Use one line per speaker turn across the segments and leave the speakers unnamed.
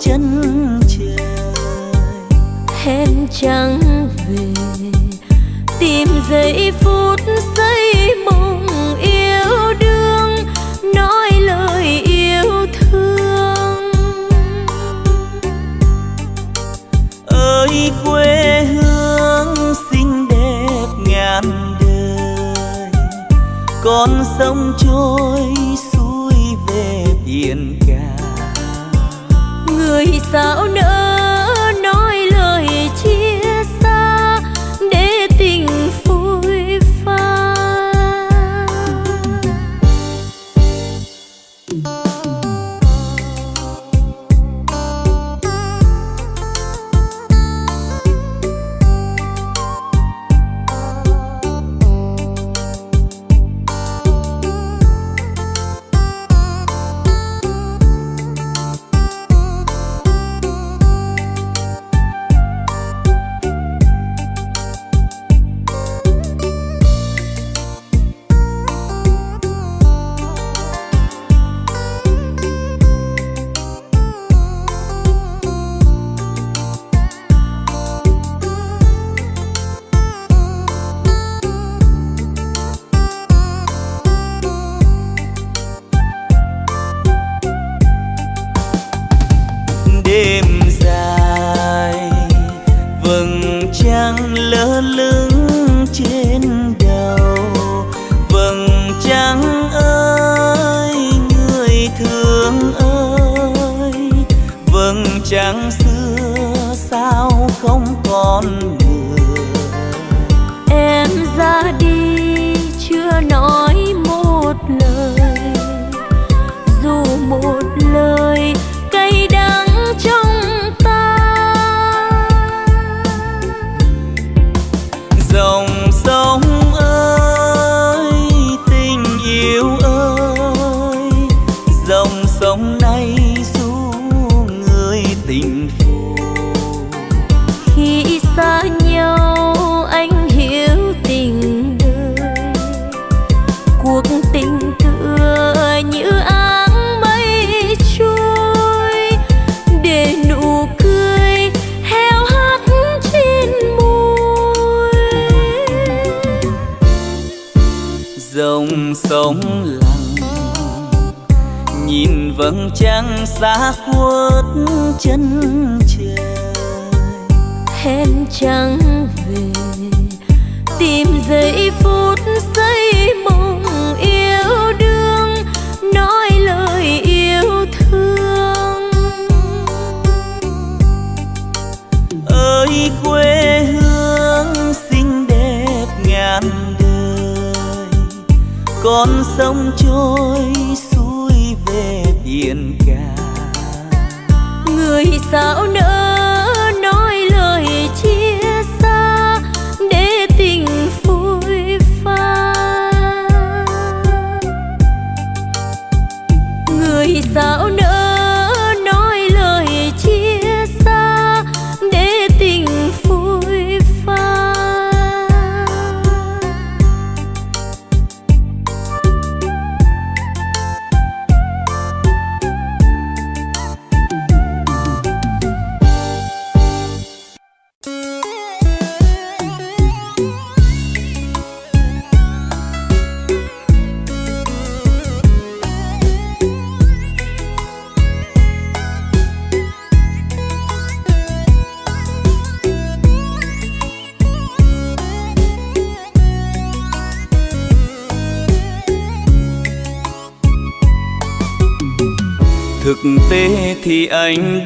chân trời,
hẹn chẳng về. Tìm giây phút giây mộng yêu đương, nói lời yêu thương.
Ơi, quê hương xinh đẹp ngàn đời con sông trôi
người sao nỡ
trắng về. Tìm giây phút
giây mộng yêu đương nói lời
yêu thương.
Ơi quê hương xinh đẹp ngàn đời.
Con sông trôi xuôi về biển cả.
Người sao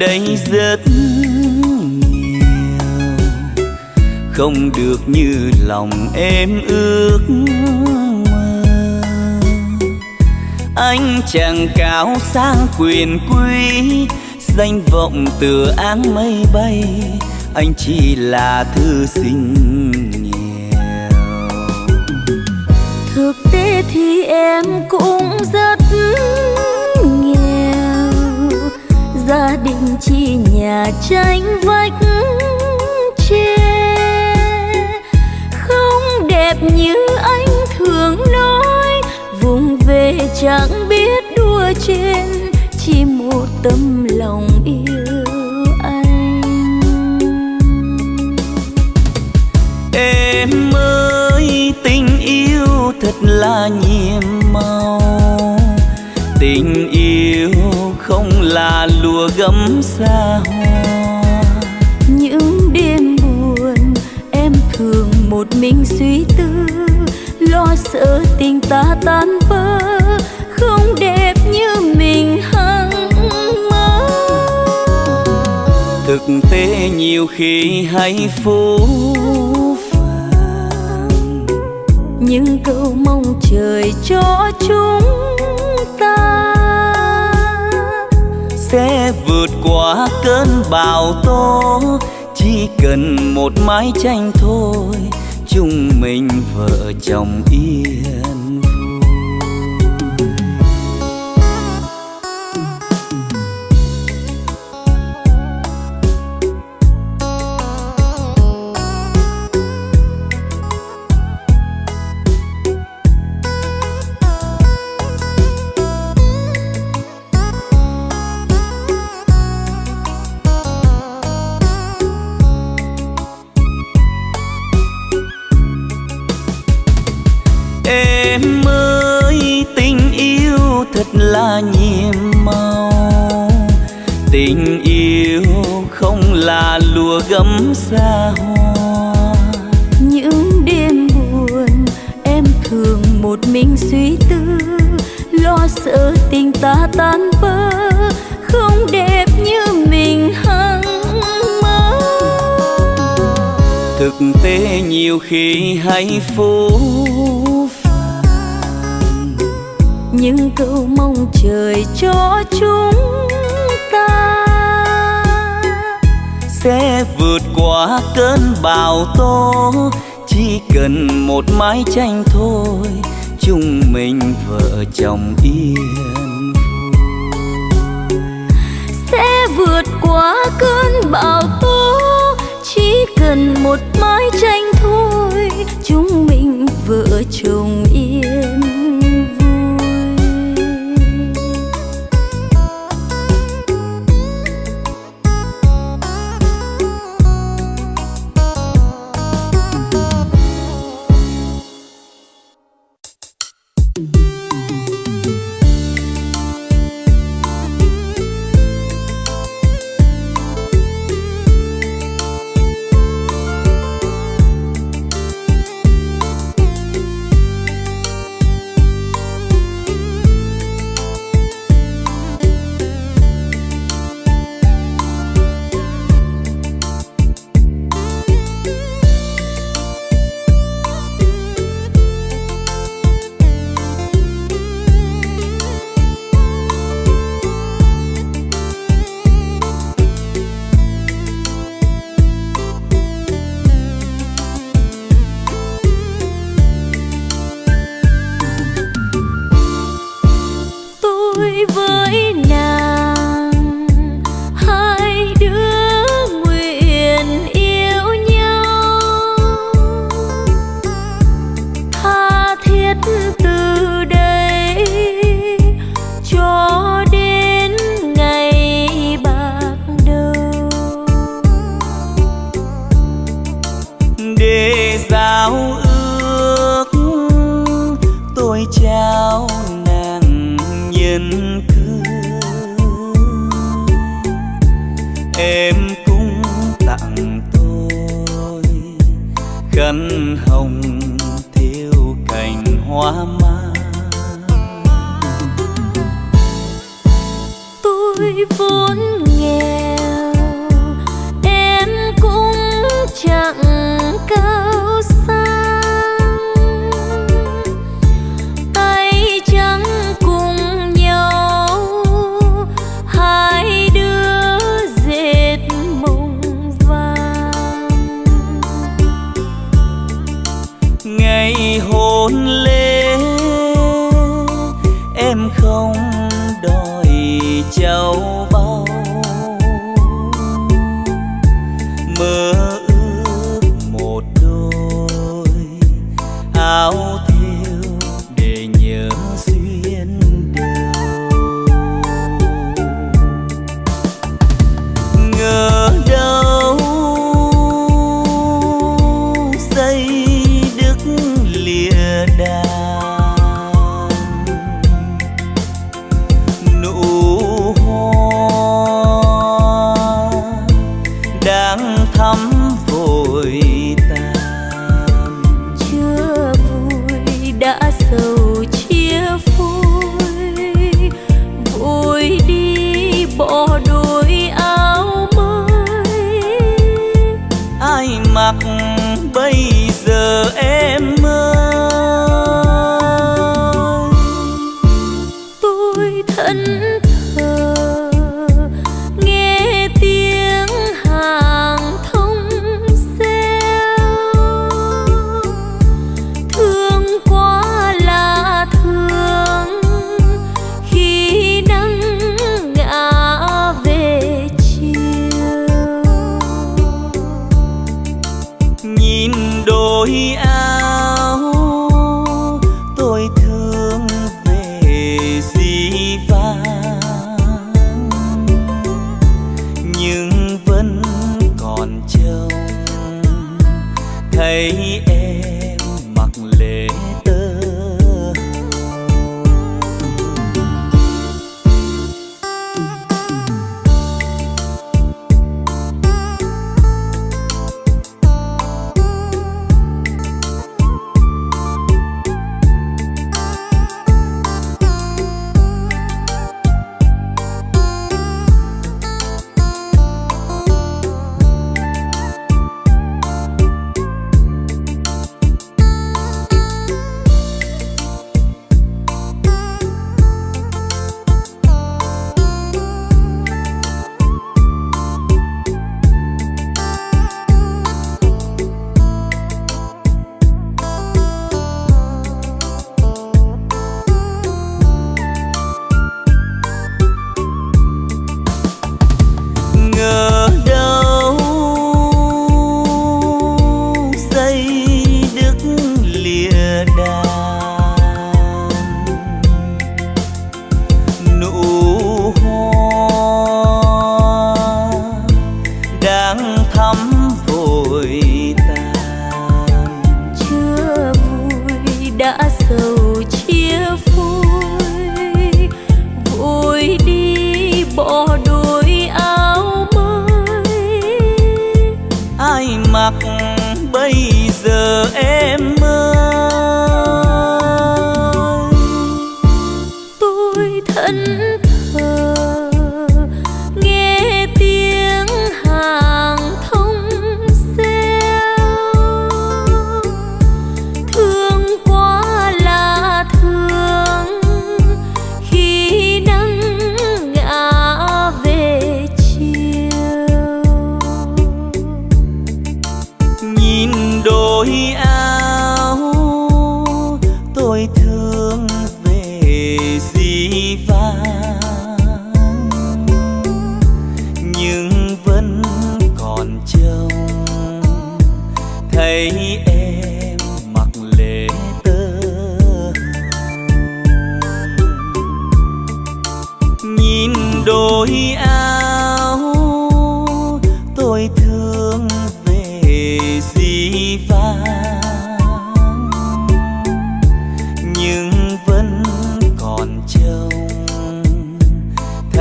đây rất nhiều. Không được như lòng em ước mơ. Anh chàng cao sang quyền quý, danh vọng từ áng mây bay. Anh chỉ là thư sinh nghèo
thực tế thì em cũng rất gia đình chi nhà tranh vách tre không đẹp như anh thường nói, vùng về chẳng biết đua trên. Chỉ một tâm lòng yêu anh.
Em ơi, tình yêu thật là nhiệm màu. Là lùa gấm xa hoa.
Những đêm buồn em thường một mình suy tư lo sợ tình ta tan vỡ không đẹp như mình hằng mơ.
Thực tế nhiều khi hay phũ phàng.
Những câu mong trời cho chúng
sẽ vượt qua cơn bão tố. Chỉ cần một mái tranh thôi chúng mình vợ chồng yên
suy tư lo sợ tình ta tan vỡ không đẹp như mình hằng mơ.
Thực tế nhiều khi hay phũ
những câu mong trời cho chúng ta
sẽ vượt qua cơn bão tố chỉ cần một mái tranh thôi chúng mình vợ chồng yên
sẽ vượt qua cơn bão tố, chỉ cần một mái tranh thôi chúng mình vợ chồng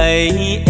thấy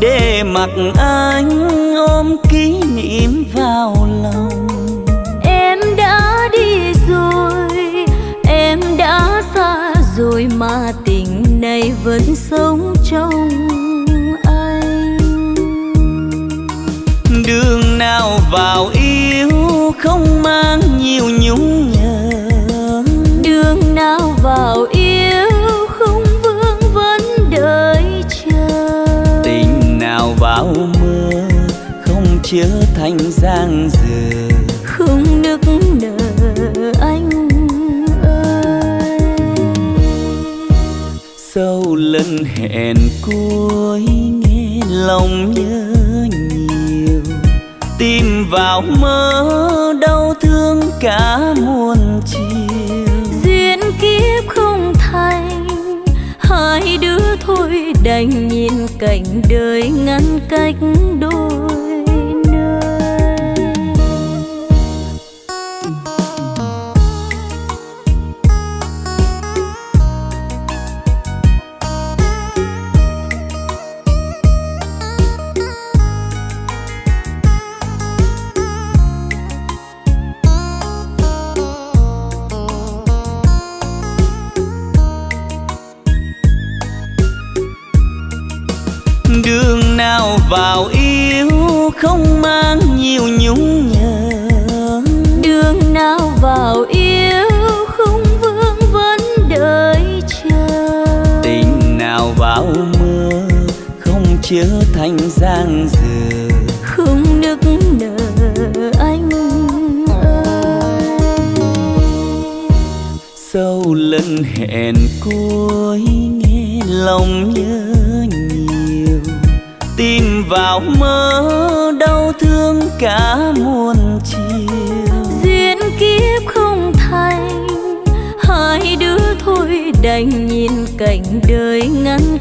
để mặc anh ôm kỷ niệm vào lòng.
Em đã đi rồi em đã xa rồi mà tình này vẫn sống trong anh.
Đường nào vào yêu không mang nhiều nhung nhớ
đường nào vào yêu
trở thành giang dở
không nức nở anh ơi.
Sau lần hẹn cuối nghe lòng nhớ nhiều. Tìm vào mơ đau thương cả muôn chiều.
Duyên kiếp không thành hai đứa thôi đành nhìn cảnh đời ngăn cách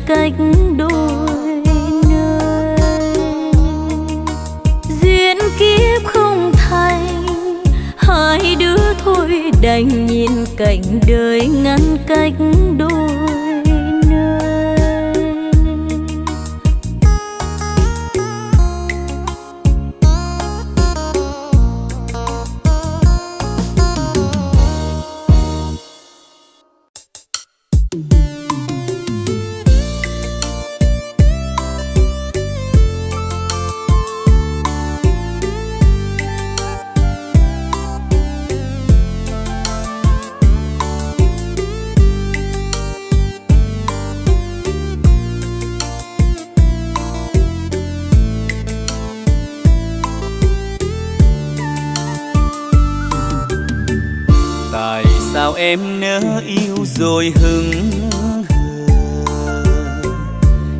cách đôi nơi. Duyên kiếp không thành hai đứa thôi đành nhìn cảnh đời ngăn cách.
Em nỡ yêu rồi hững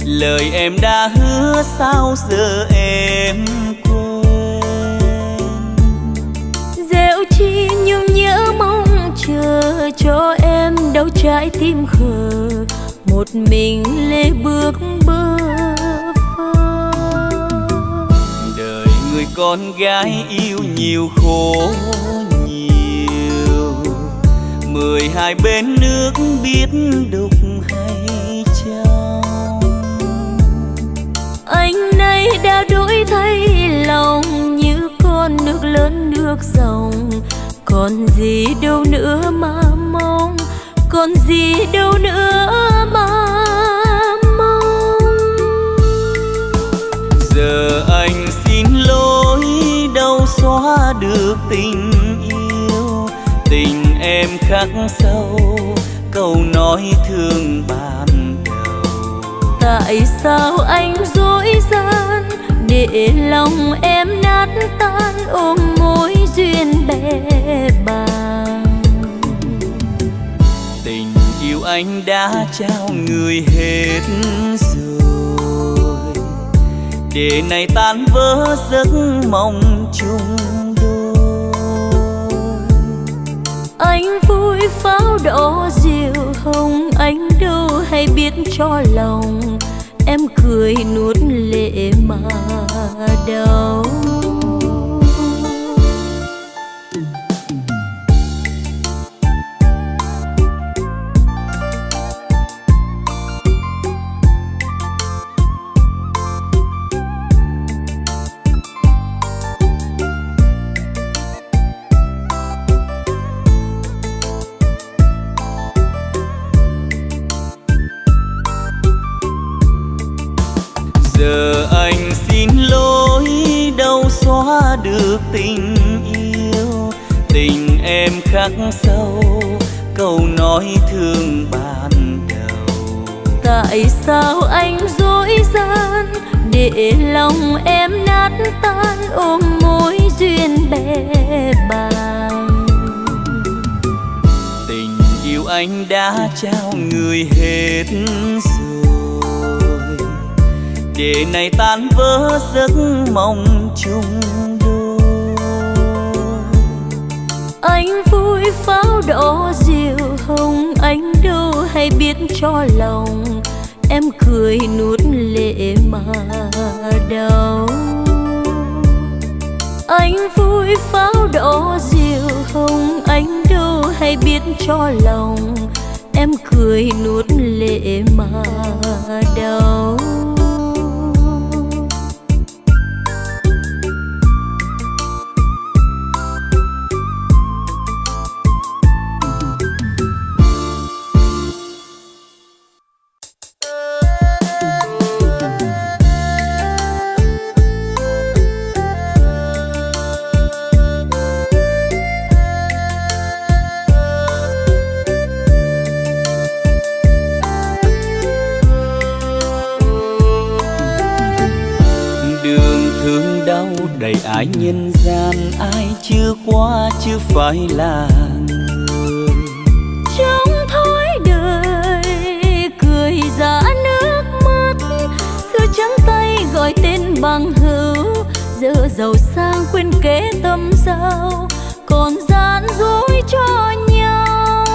lời em đã hứa sao giờ em quên?
Dẻo chi nhung nhớ mong chờ cho em đâu trái tim khờ. Một mình lê bước bơ
đời người con gái yêu nhiều khổ mười hai bên nước biết đục hay trong
anh nay đã đổi thay lòng như con nước lớn nước dòng. Còn gì đâu nữa mà mong còn gì đâu nữa mà mong.
Giờ anh xin lỗi đâu xóa được tình yêu. Tình em khắc sâu câu nói thương ban đầu
tại sao anh dối gian để lòng em nát tan ôm mối duyên bè bàng
tình yêu anh đã trao người hết rồi để này tan vỡ giấc mộng.
Anh vui pháo đỏ diều hồng anh đâu hay biết cho lòng. Em cười nuốt lệ mà đau. Anh
đã trao người hết rồi. Để này tan vỡ giấc mong chung
anh vui pháo đỏ diều hồng anh đâu hay biết cho lòng. Em cười nuốt lệ mà đau. Anh vui pháo đỏ diều hồng anh đâu hay biết cho lòng em cười nuốt lệ mà đau.
Phải là người
trong thói đời cười giả nước mắt xưa trắng tay gọi tên bằng hữu giờ giàu sang quên kế tâm giao còn gian dối cho nhau.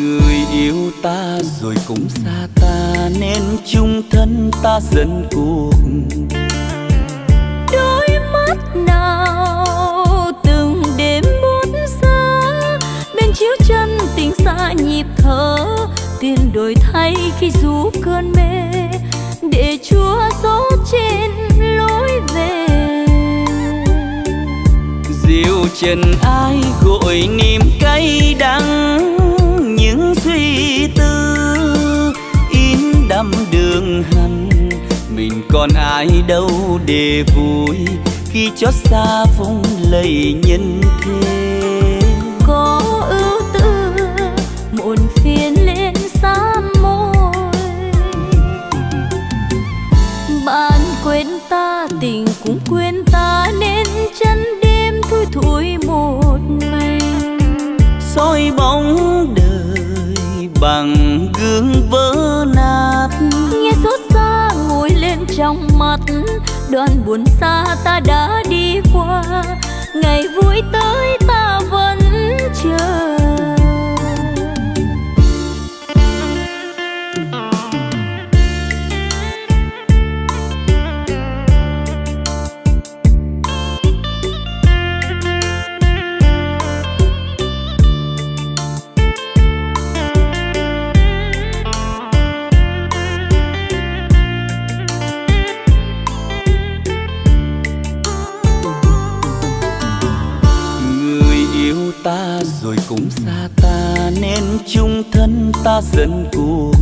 Người yêu ta rồi cũng xa ta nên chung thân ta dần cuộc
nhịp thở tiền đổi thay khi rú cơn mê. Để chúa gió trên lối về.
Diệu trần ai gội niềm cay đắng những suy tư in đậm đường hằn mình còn ai đâu để vui khi chót xa vùng lầy nhân thế.
Có ưu buồn xa ta đã đi qua ngày vui tới ta vẫn chờ.
Dần cuộc.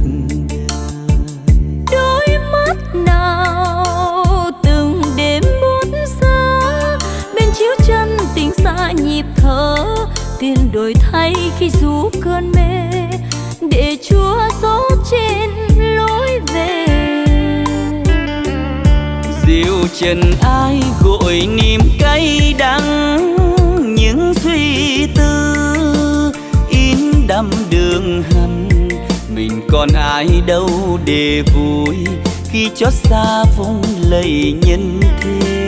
Đôi mắt nào từng đêm buốt xa bên chiếu chân tình xa nhịp thở tiền đổi thay khi rú cơn mê để chúa gió trên lối về.
Diệu trần ai gội niềm cay đắng những suy tư còn ai đâu để vui khi chót xa vung lầy nhân thế.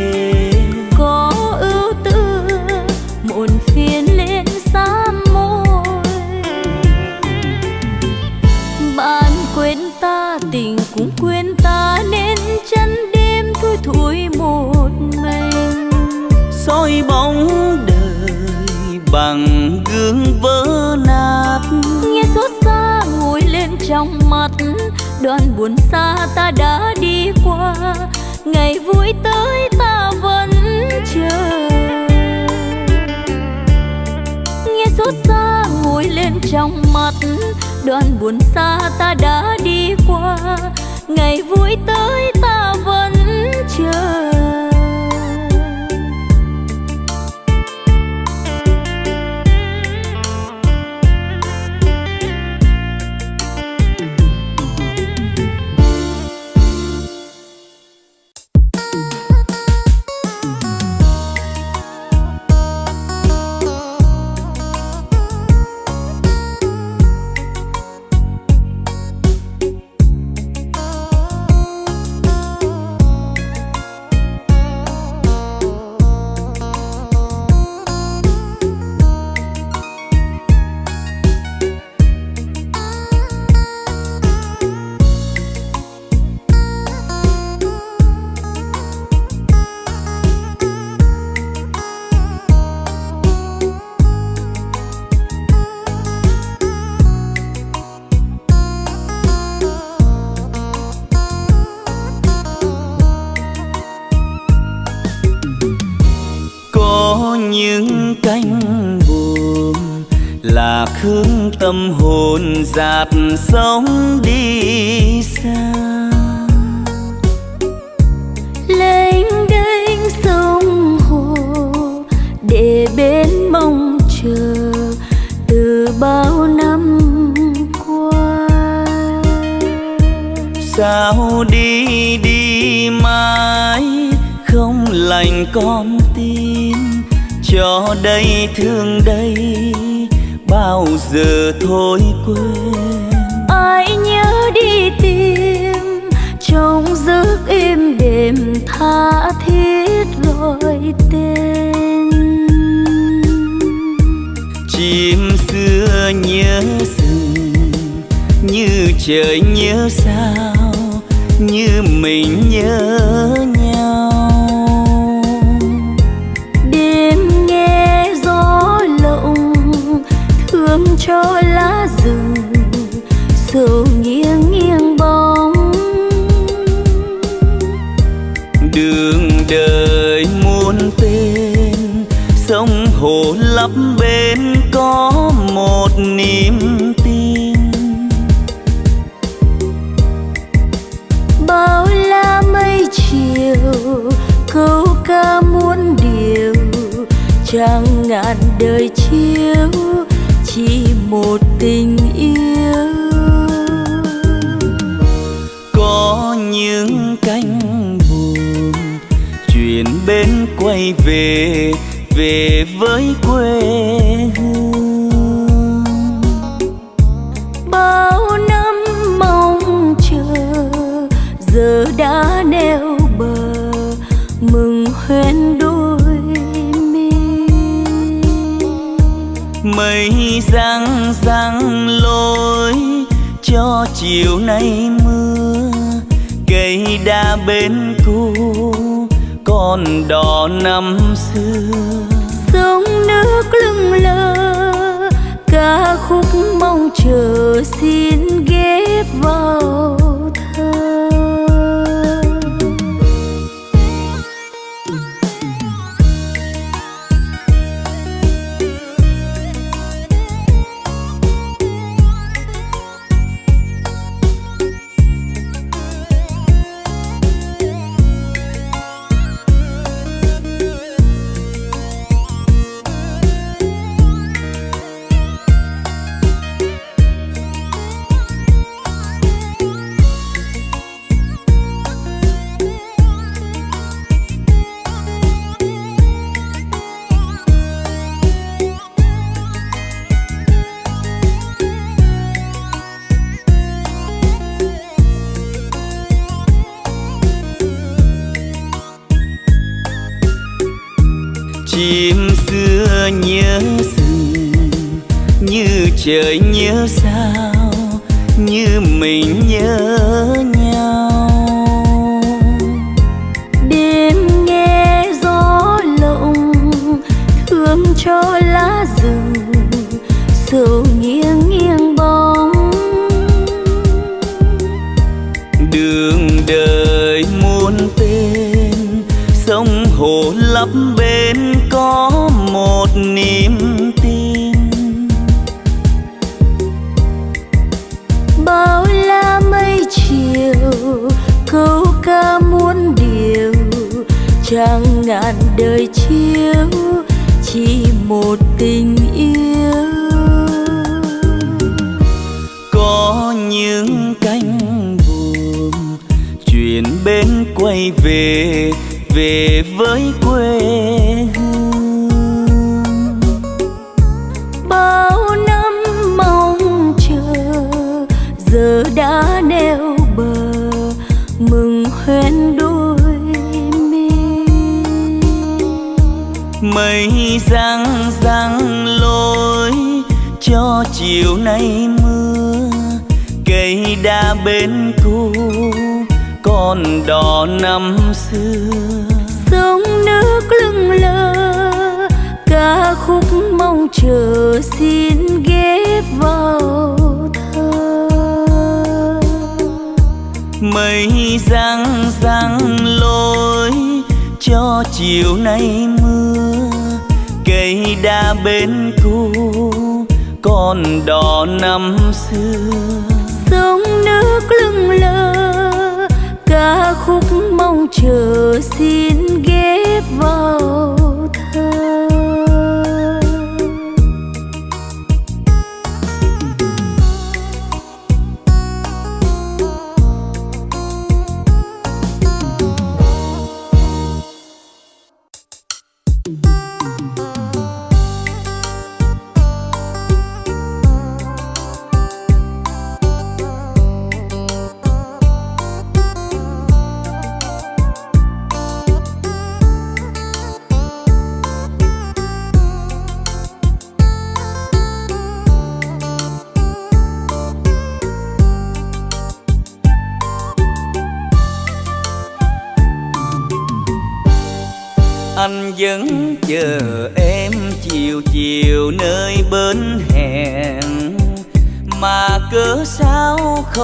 Đoạn buồn xa ta đã đi qua. Ngày vui tới ta vẫn chờ. Nghe xót xa ngồi lên trong mắt, đoạn buồn xa ta đã đi qua. Ngày vui tới
tâm hồn dạt sóng đi xa.
Lênh đênh sông hồ để bên mong chờ từ bao năm qua.
Sao đi đi mãi không lành con tim cho đây thương đây bao giờ thôi quên.
Ai nhớ đi tìm trong giấc êm đềm tha thiết gọi tên.
Chim xưa nhớ rừng như trời nhớ sao như mình nhớ quay về về với quê hương.
Bao năm mong chờ giờ đã neo bờ mừng hoen đôi mi
mây răng răng lối cho chiều nay mưa cây đa bên cũ đỏ năm xưa.
Sông nước lưng lơ ca khúc mong chờ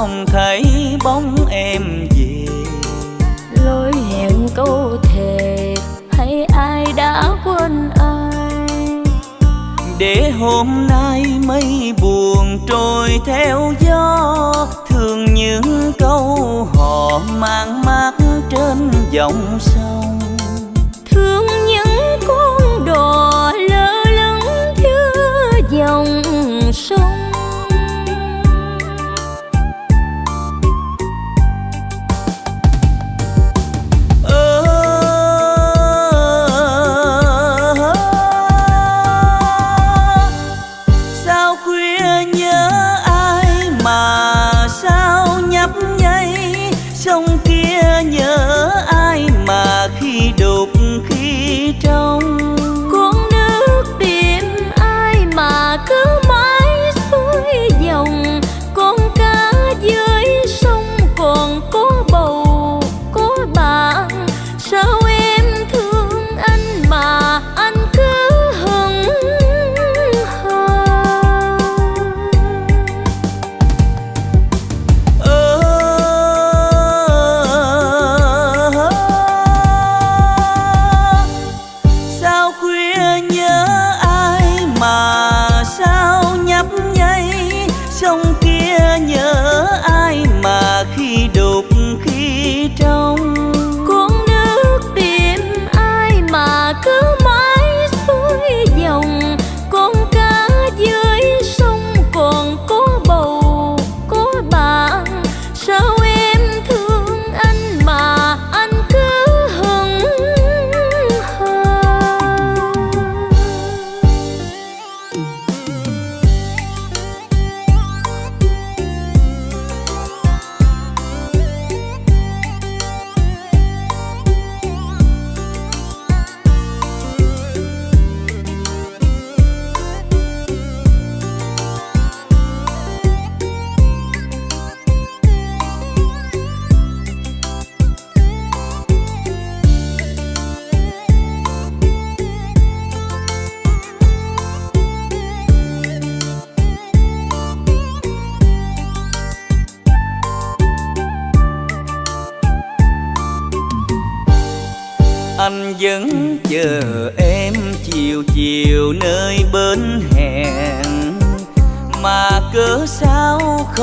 không thấy bóng em về.
Lối hẹn câu thề hay ai đã quên ai?
Để hôm nay mây buồn trôi theo gió thường những câu họ mang mát trên dòng sông.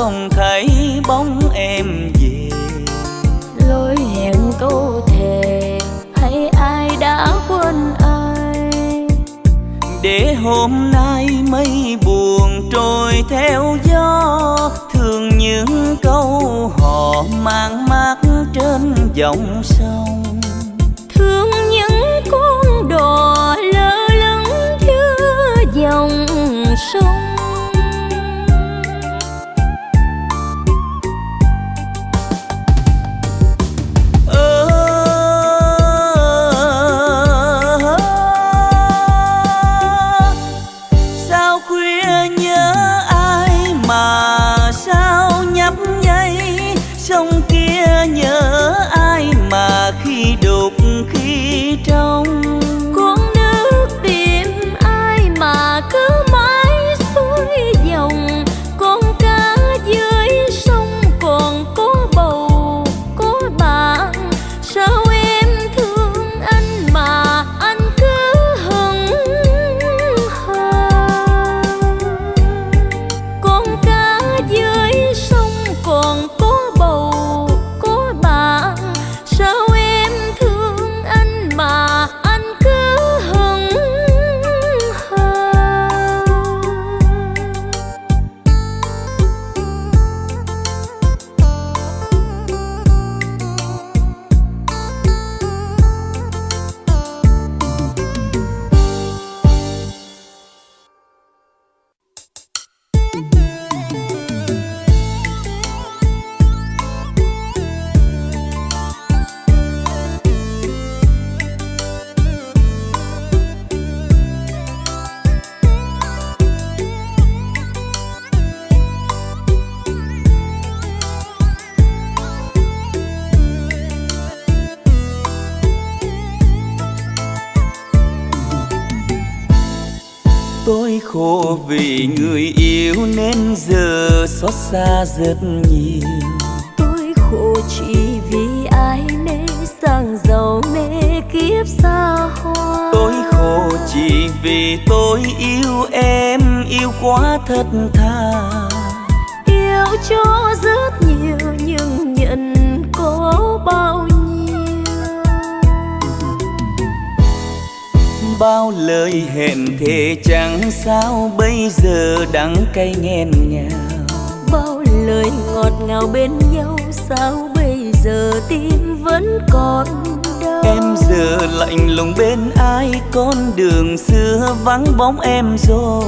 không thấy bóng em về.
Lối hẹn câu thề hay ai đã quên ai?
Để hôm nay mây buồn trôi theo gió thương những câu họ mang mát trên dòng sông. Xa rất nhiều.
Tôi khổ chỉ vì ai mê sang giàu mê kiếp xa hoa.
Tôi khổ chỉ vì tôi yêu em yêu quá thật thà.
Yêu cho rất nhiều nhưng nhận có bao nhiêu
bao lời hẹn thề chẳng sao bây giờ đắng cay nghẹn ngào.
Lời ngọt ngào bên nhau sao bây giờ tim vẫn còn đau?
Em giờ lạnh lùng bên ai con đường xưa vắng bóng em rồi.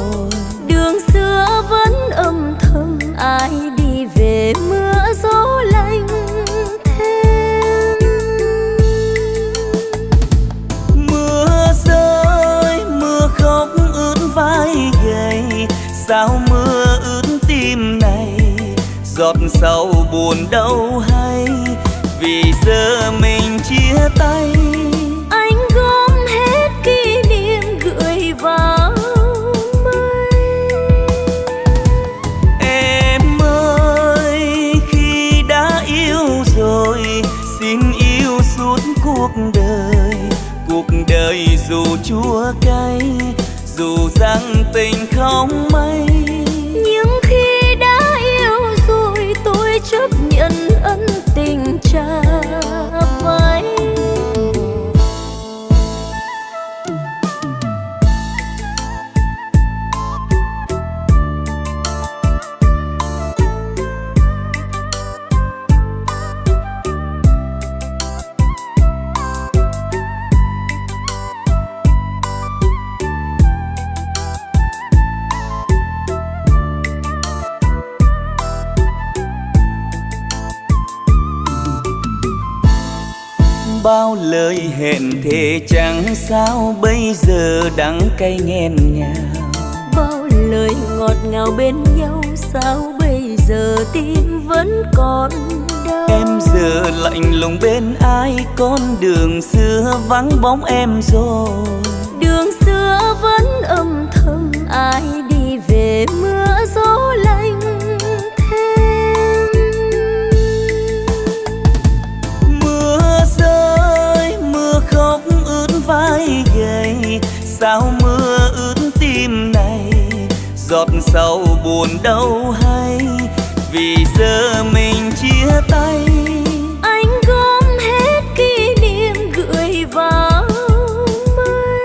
Đường xưa vẫn âm thầm ai đi về mưa gió lạnh
sao mưa ướt tim này, giọt sầu buồn đâu hay vì giờ mình chia tay.
Dù rằng tình không
mấy nhưng khi đã yêu rồi, tôi
chấp nhận ân tình trao.
Bao lời hẹn thề chẳng sao bây giờ đắng cay nghẹn ngào.
Bao lời ngọt ngào bên nhau sao bây giờ tim vẫn còn đau?
Em giờ lạnh lùng bên ai con đường xưa vắng bóng em rồi.
Đường xưa vẫn âm thầm ai đi về mưa
sao mưa ướt tim này? Giọt sầu buồn đâu hay vì giờ mình chia tay?
Anh gom hết kỷ niệm gửi vào mây.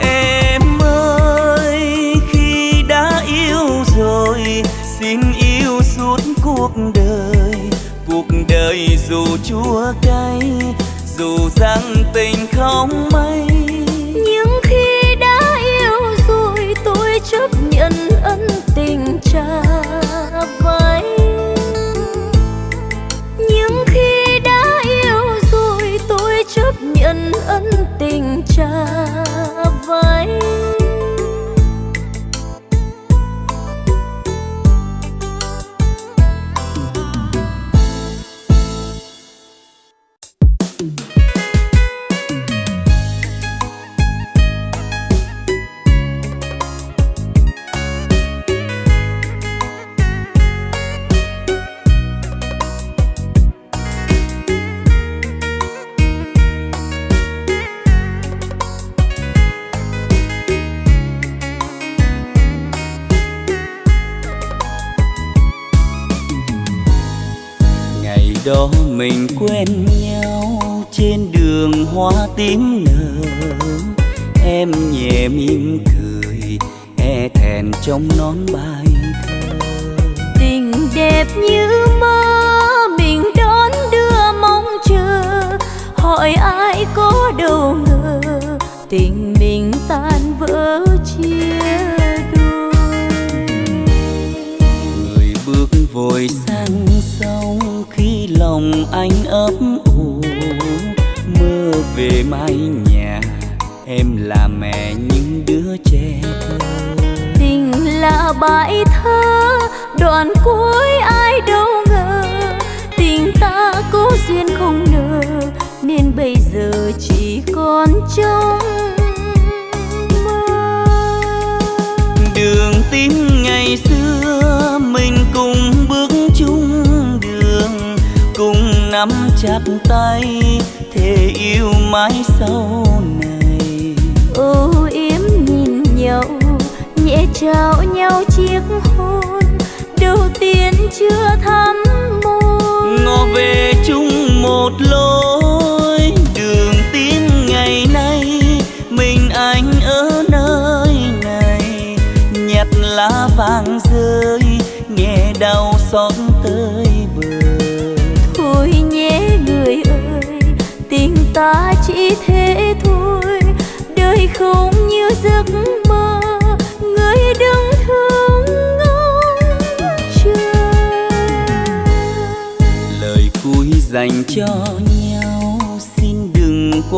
Em ơi khi đã yêu rồi xin yêu suốt cuộc đời. Cuộc đời dù chua cay dù rằng tình không mãi 着。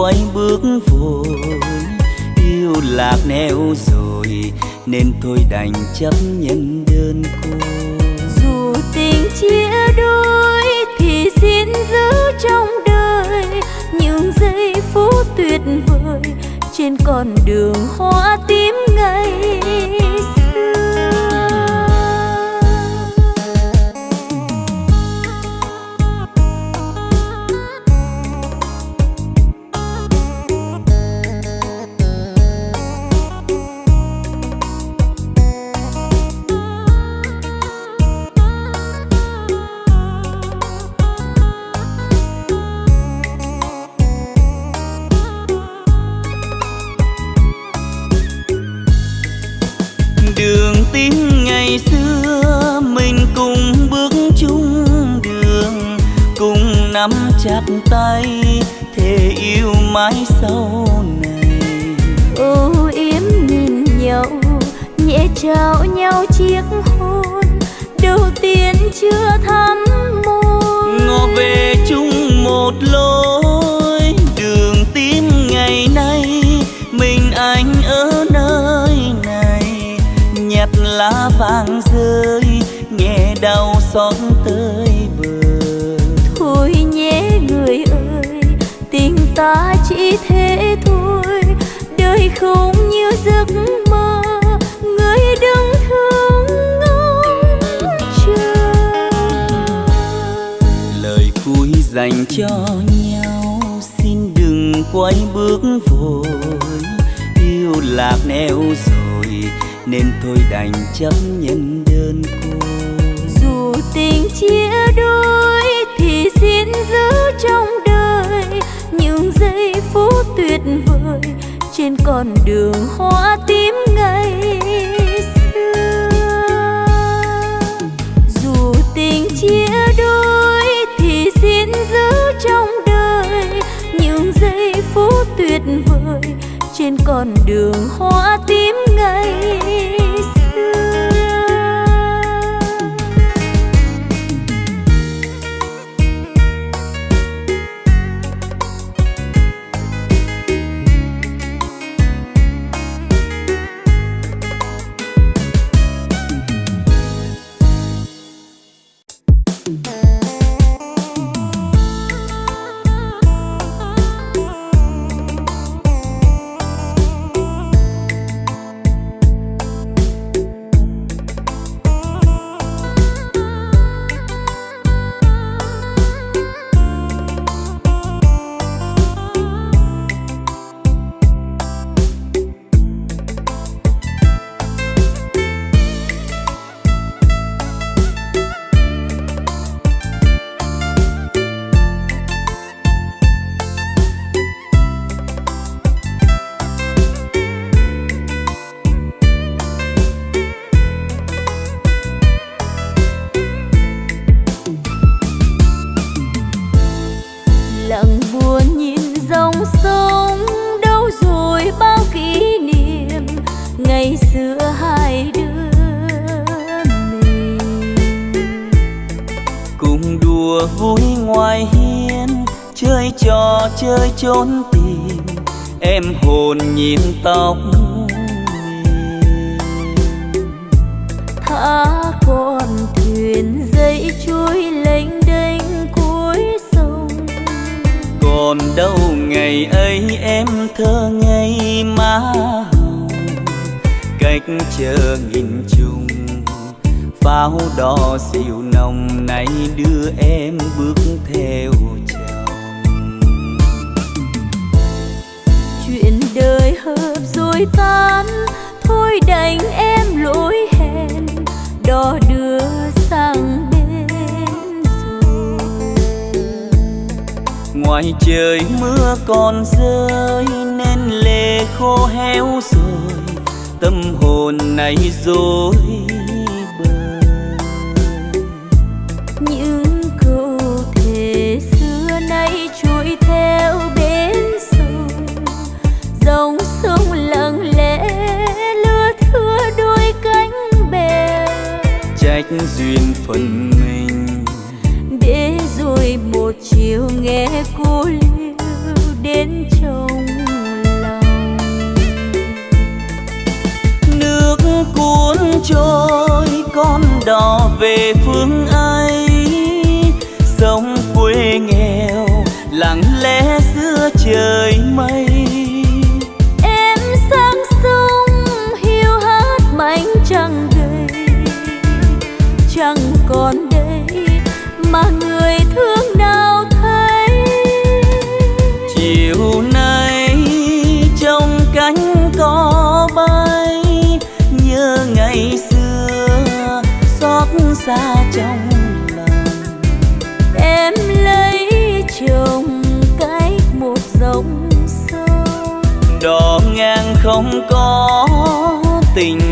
quay bước vội. Yêu lạc neo rồi, nên tôi đành chấp nhận đơn cô.
Dù tình chia đôi thì xin giữ trong đời những giây phút tuyệt vời. Trên con đường hoa tím trao nhau chiếc hôn đầu tiên chưa thắm môi.
Ngó về chung một lối đường tim ngày nay mình anh ở nơi này. Nhặt lá vàng rơi nghe đau xót tới bờ.
Thôi nhé người ơi tình ta chỉ thế thôi. Đời không như giấc
cho nhau. Xin đừng quay bước vội. Yêu lạc neo rồi, nên tôi đành chấp nhận đơn côi.
Dù tình chia đôi thì xin giữ trong đời những giây phút tuyệt vời trên con đường hoa tươi trên con đường hoa tím
ngây.
đò
về phương ấy sông quê nghèo lặng lẽ giữa trời mây. không có tình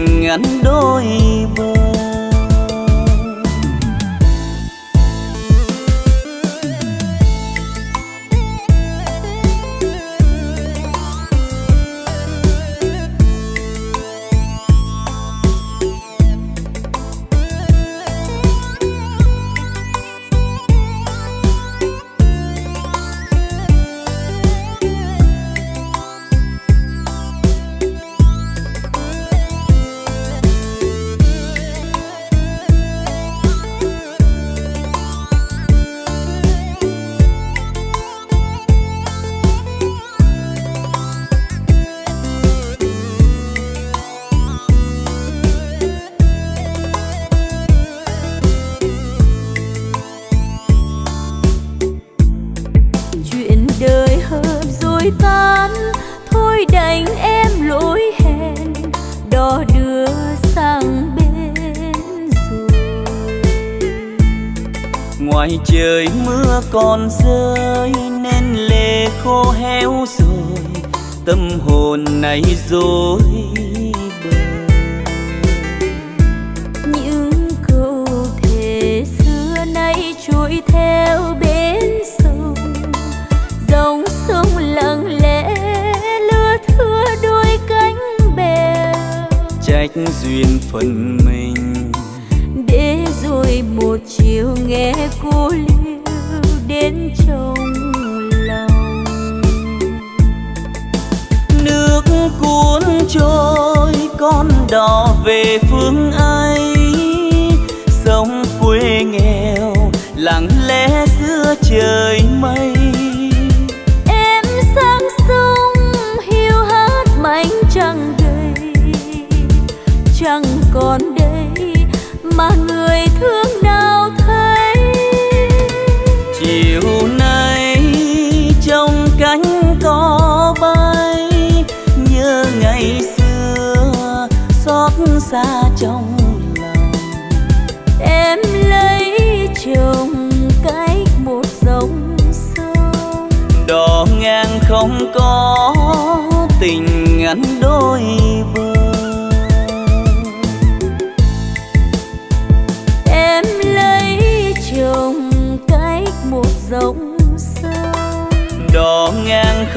còn
đây mà người thương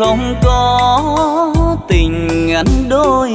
không có tình ngắn đôi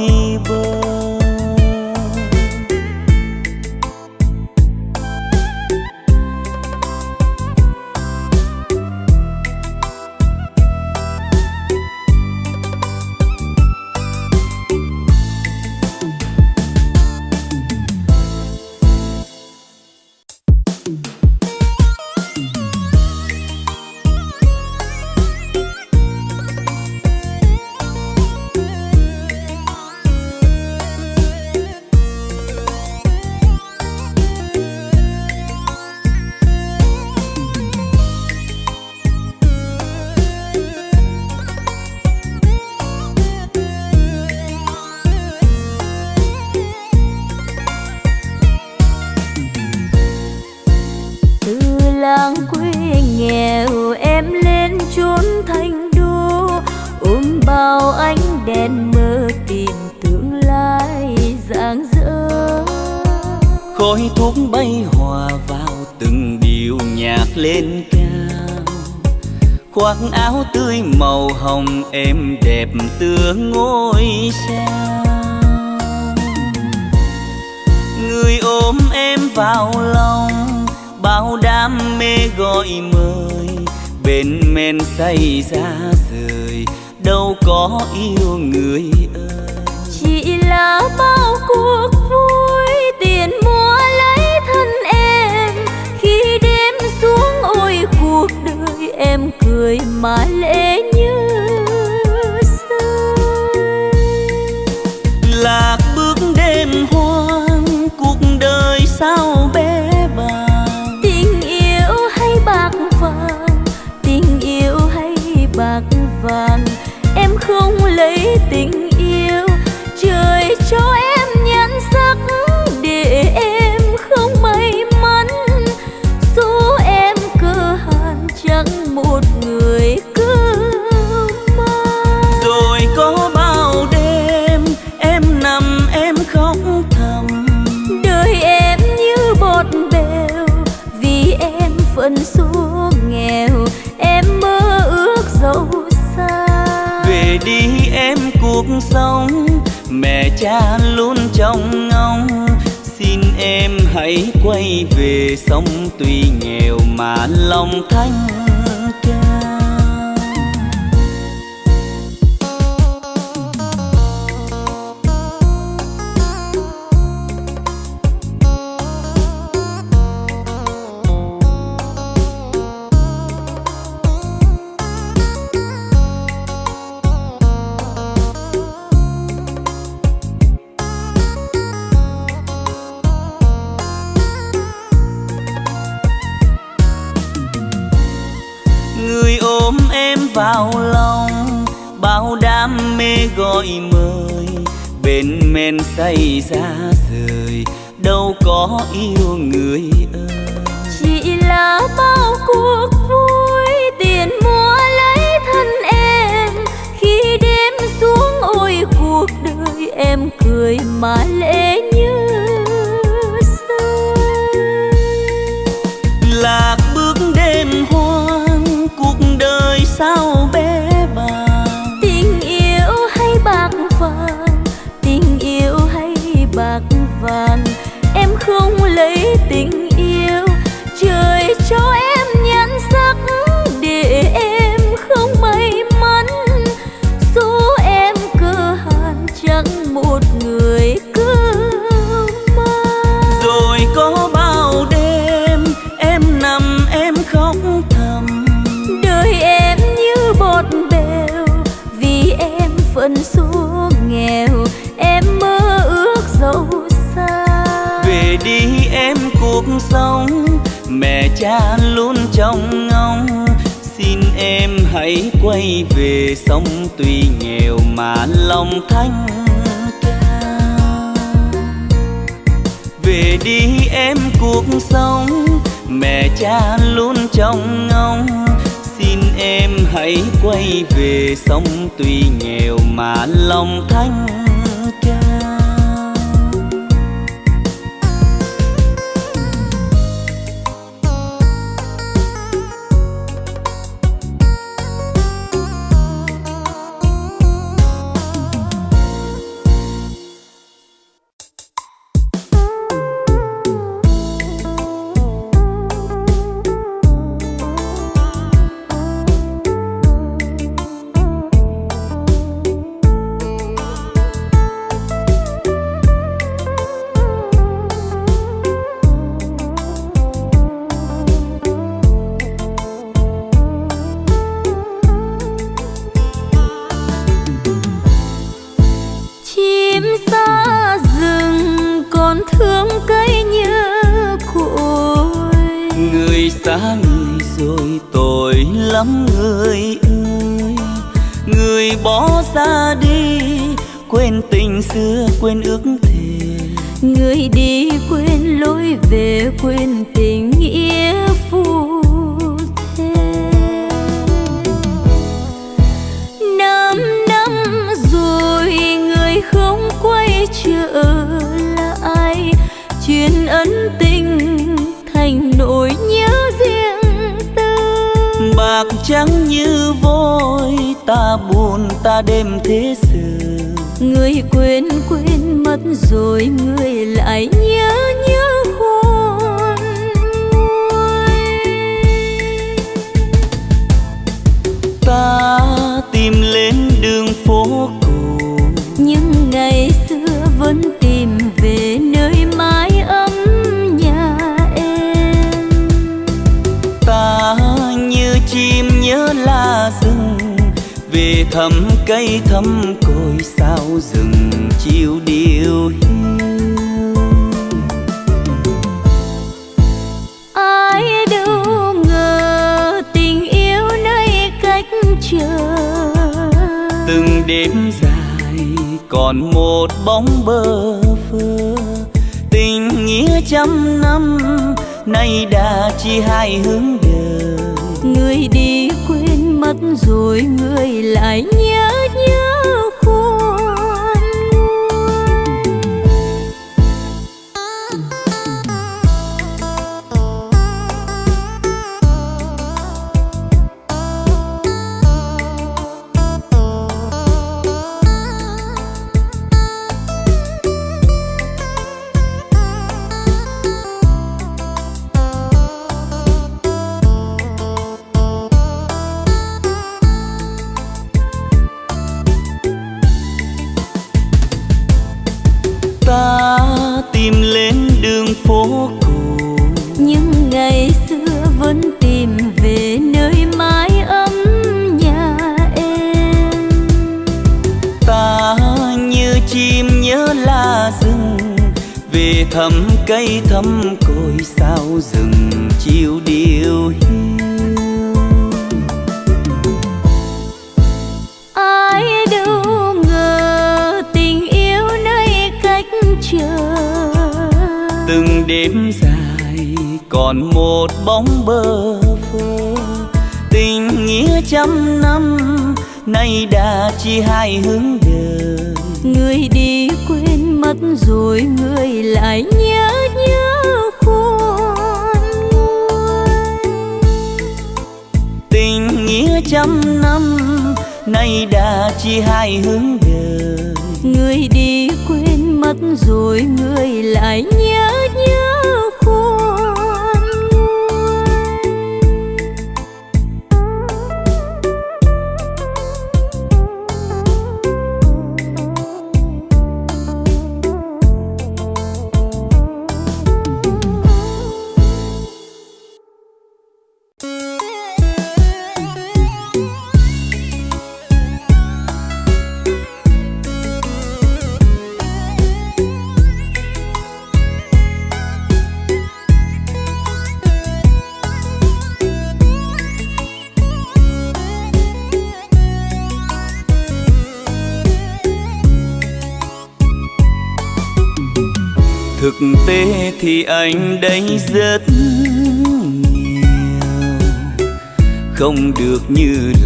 lòng thanh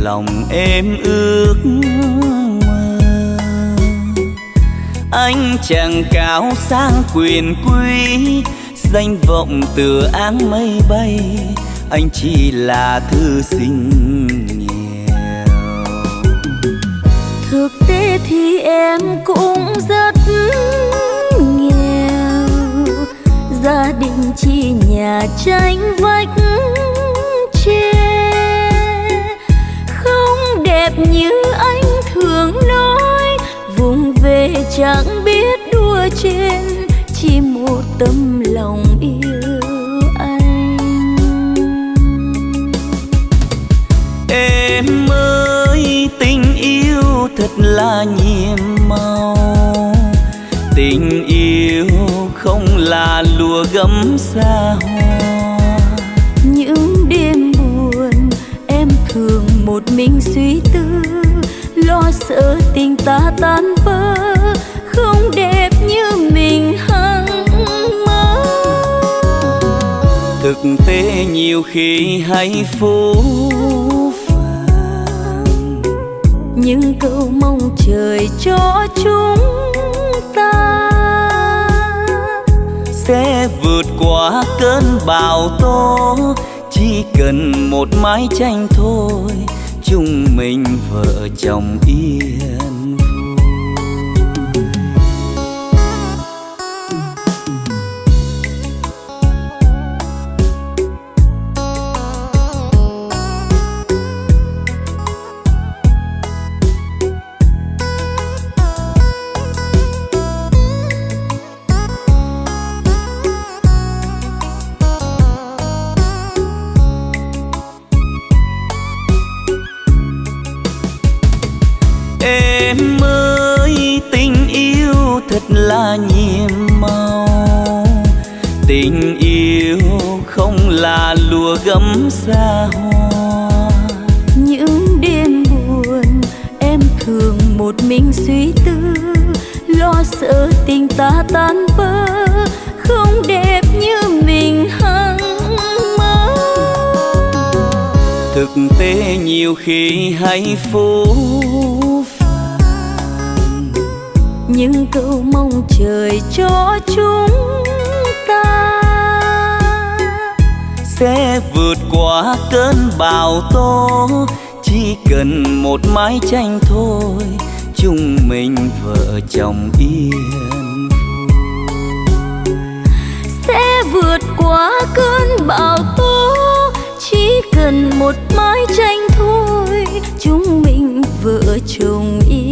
lòng
em
ước mơ. Anh chẳng cao sang quyền quý, danh vọng từ áng mây bay. Anh chỉ là thư sinh nghèo.
Thực tế thì em cũng rất nghèo. Gia đình chỉ nhà tranh vách. Đẹp như anh thường nói. Vùng về chẳng biết đua trên, chỉ một tâm lòng yêu anh.
Em ơi, tình yêu thật là nhiệm màu. Tình yêu không là lùa gấm xa
một mình suy tư lo sợ tình ta tan vỡ không đẹp như mình hằng mơ.
Thực tế nhiều khi hay phũ phàng.
Những câu mong trời cho chúng ta
sẽ vượt qua cơn bão tố chỉ cần một mái tranh thôi chúng mình vợ chồng yên xa hoa.
Những đêm buồn em thường một mình suy tư lo sợ tình ta tan vỡ không đẹp như mình hằng mơ.
Thực tế nhiều khi hay phũ
những câu mong trời cho chúng
sẽ vượt qua cơn bão tố. Chỉ cần một mái tranh thôi, chúng mình vợ chồng yên
sẽ vượt qua cơn bão tố. Chỉ cần một mái tranh thôi, chúng mình vợ chồng yên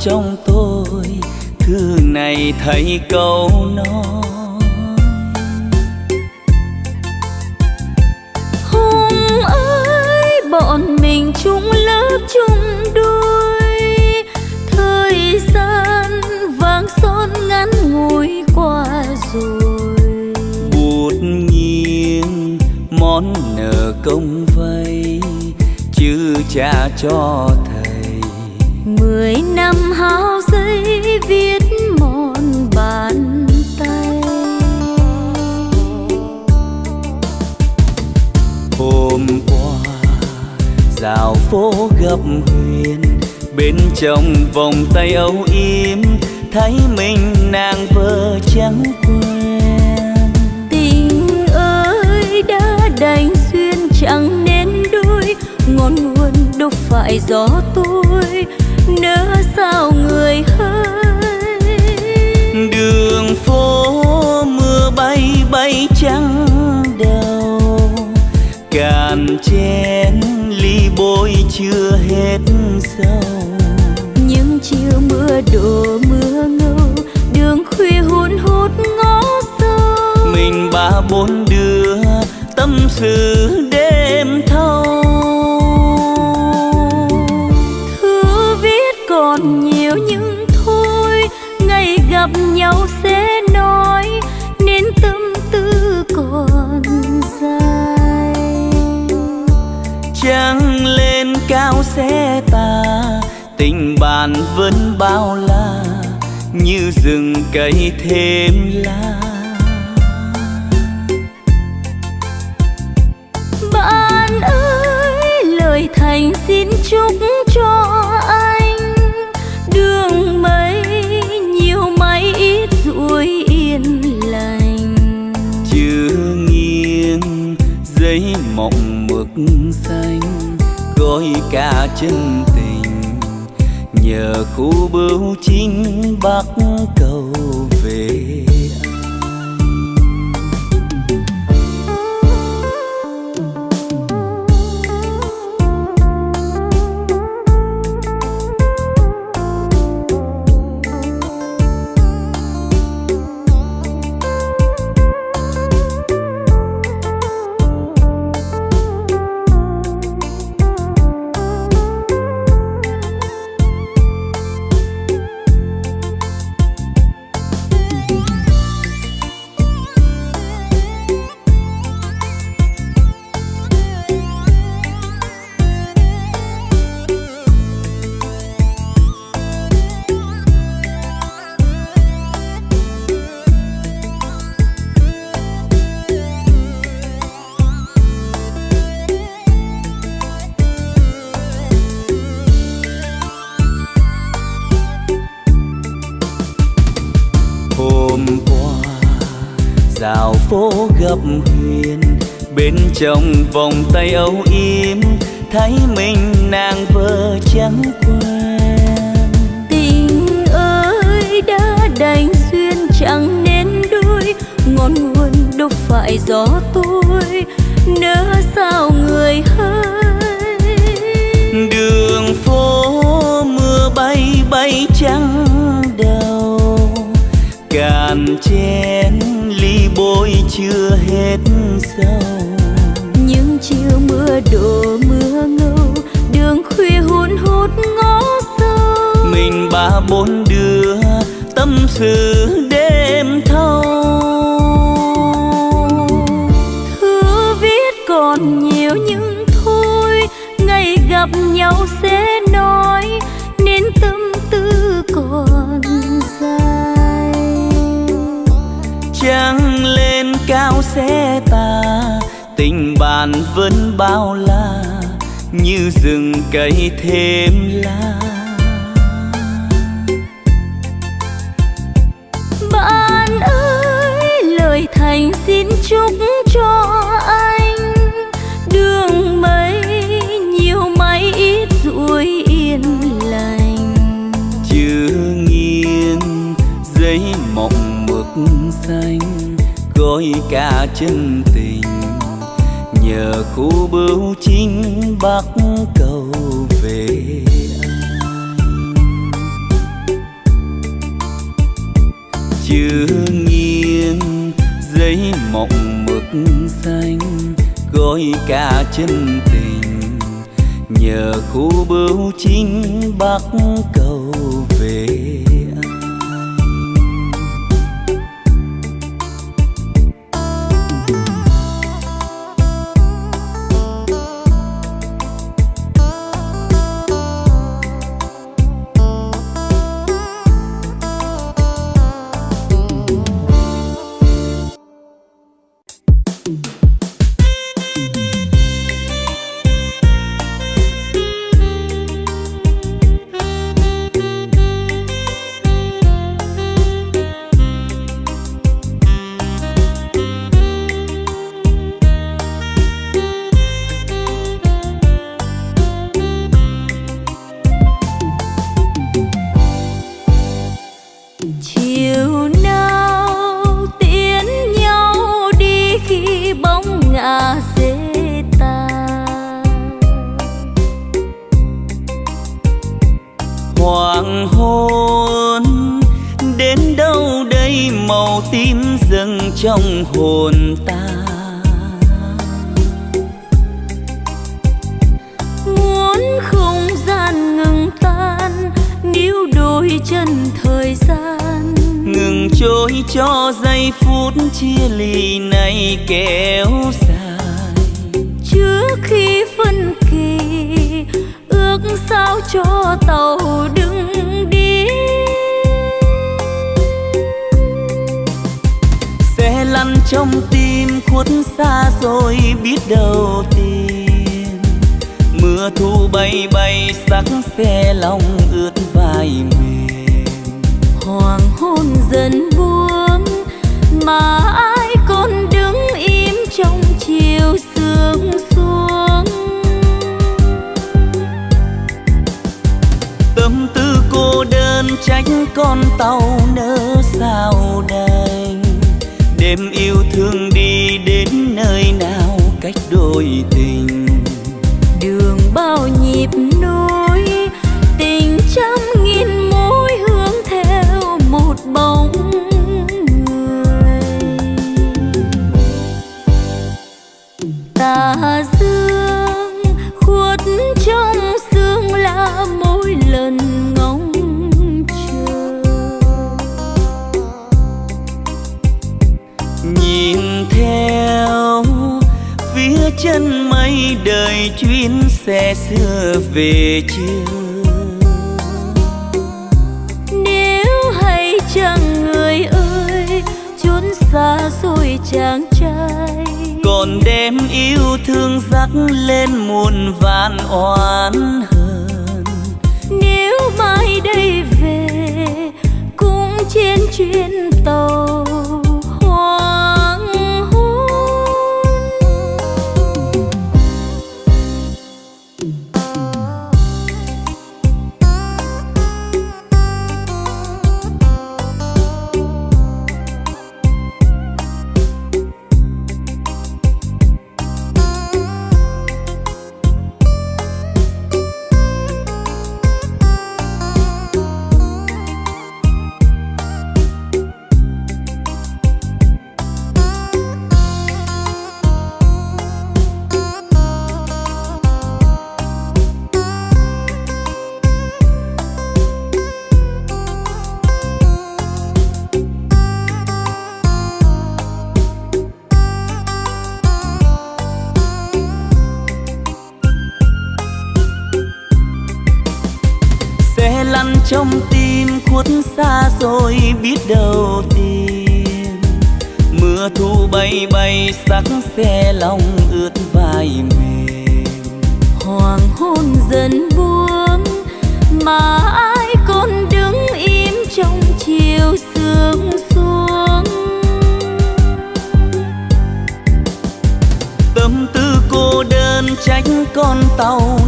trong tôi thư này thấy câu nói.
Hôm ấy bọn mình chung lớp chung đôi thời gian vàng son ngắn ngủi qua rồi.
Bút nghiêng mòn món nợ công vay chứ trả cho thầy
mười năm hao giấy viết mòn bàn tay.
Hôm qua dạo phố gặp huyền bên trong vòng tay âu yếm thấy mình nàng vợ trắng quen.
Tình ơi đã đành duyên chẳng nên đôi ngọn nguồn đâu phải gió tôi sao người hơi.
Đường phố mưa bay bay trắng đầu cạn chén ly bôi chưa hết sâu
những chiều mưa đổ mưa ngâu đường khuya hun hút ngó sâu.
Mình ba bốn đứa tâm sự
nhau sẽ nói nên tâm tư còn dài.
Trăng lên cao sẽ tà tình bạn vẫn bao la như rừng cây thêm lá
bạn ơi lời thành xin chúc
ca chân tình. Nhờ khu bưu chính bắc trong vòng tay âu yếm thấy mình nàng vợ trắng quen
tình ơi đã đành duyên chẳng nên đôi ngọn nguồn đâu phải gió tôi nỡ sao người hơi
đường phố mưa bay bay trắng đầu cạn chén ly bôi chưa hết sâu sự đêm thâu.
Thư viết còn nhiều nhưng thôi ngày gặp nhau sẽ nói nên tâm tư còn dài.
Trăng lên cao sẽ tà tình bạn vẫn bao la như rừng cây thêm lá
thành xin chúc cho anh đường mây nhiều mây ít ruồi yên lành.
Chưa nghiêng giấy mộng mực xanh, gói cả chân tình. Nhờ khu bưu chính bắc cầu về. Chưa giấy mộng mực xanh gói cả chân tình. Nhờ khu bưu chính bắc yêu thương đi đến nơi nào cách đôi tình.
Đường bao nhịp nối tình trăm
xe xưa về chưa
nếu hay chẳng người ơi chốn xa xôi chàng trai.
Còn đêm yêu thương dắt lên muôn vàn oán hờn.
Nếu mai đây về cũng trên chuyến tàu
sắc xe lòng ướt vai mềm.
Hoàng hôn dần buông mà ai còn đứng im trong chiều sương xuống.
Tâm tư cô đơn trách con tàu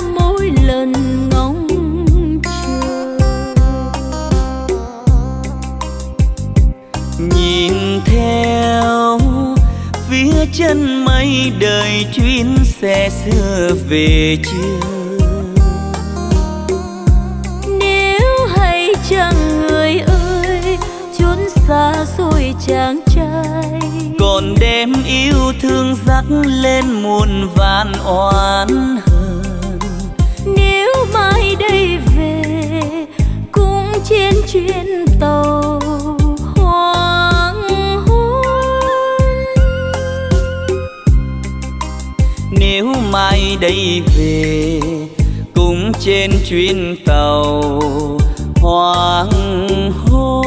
mỗi lần ngóng chờ.
Nhìn theo phía chân mây đời chuyến xe xưa về chưa?
Nếu hay chẳng người ơi, chốn xa rồi chàng trai.
Còn đêm yêu thương dắt lên muôn vạn oán
mai đây về, cũng trên chuyến tàu hoàng hôn
nếu mai đây về, cũng trên chuyến tàu hoàng hôn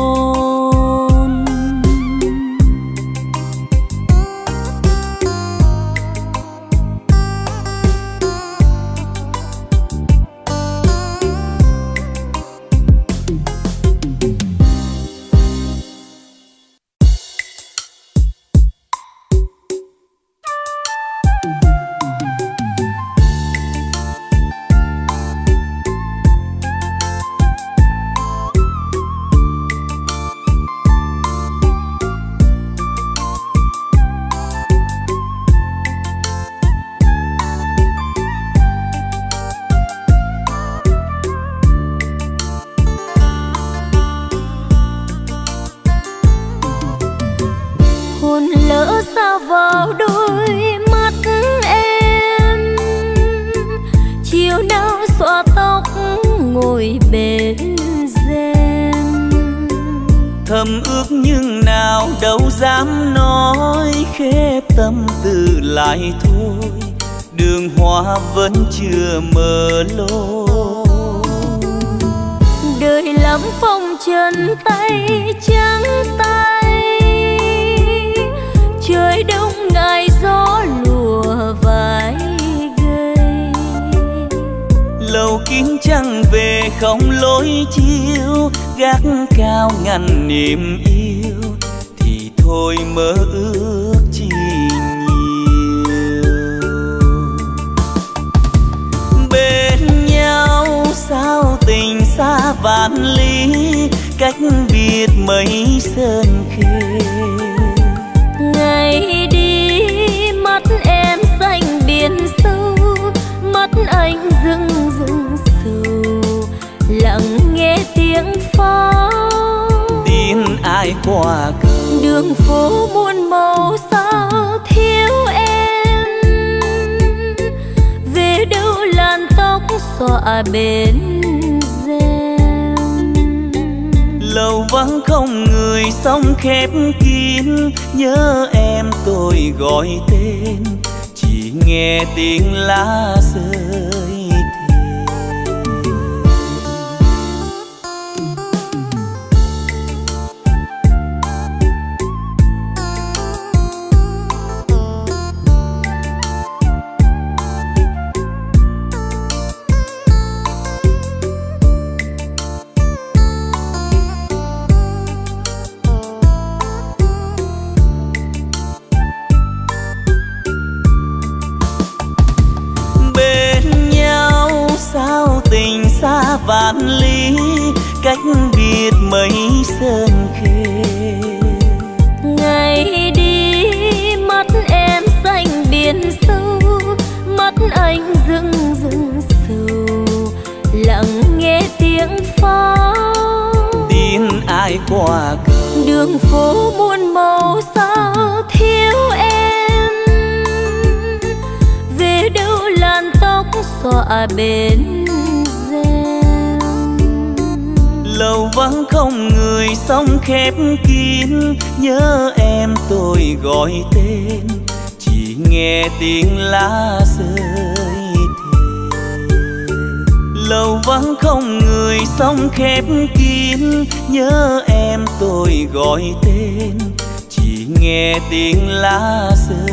lặng nghe tiếng pháo
tin ai qua cầu
đường phố muôn màu sao thiếu em. Về đâu làn tóc xõa bên
lầu vắng không người sông khép kín. Nhớ em tôi gọi tên chỉ nghe tiếng lá rơi
đường phố muôn màu sao thiếu em. Về đâu làn tóc xõa bên rèm.
Lầu vắng không người sông khép kín, nhớ em tôi gọi tên. Chỉ nghe tiếng lá rơi lâu vắng không người sông khép kín. Nhớ em tôi gọi tên, chỉ nghe tiếng lá rơi.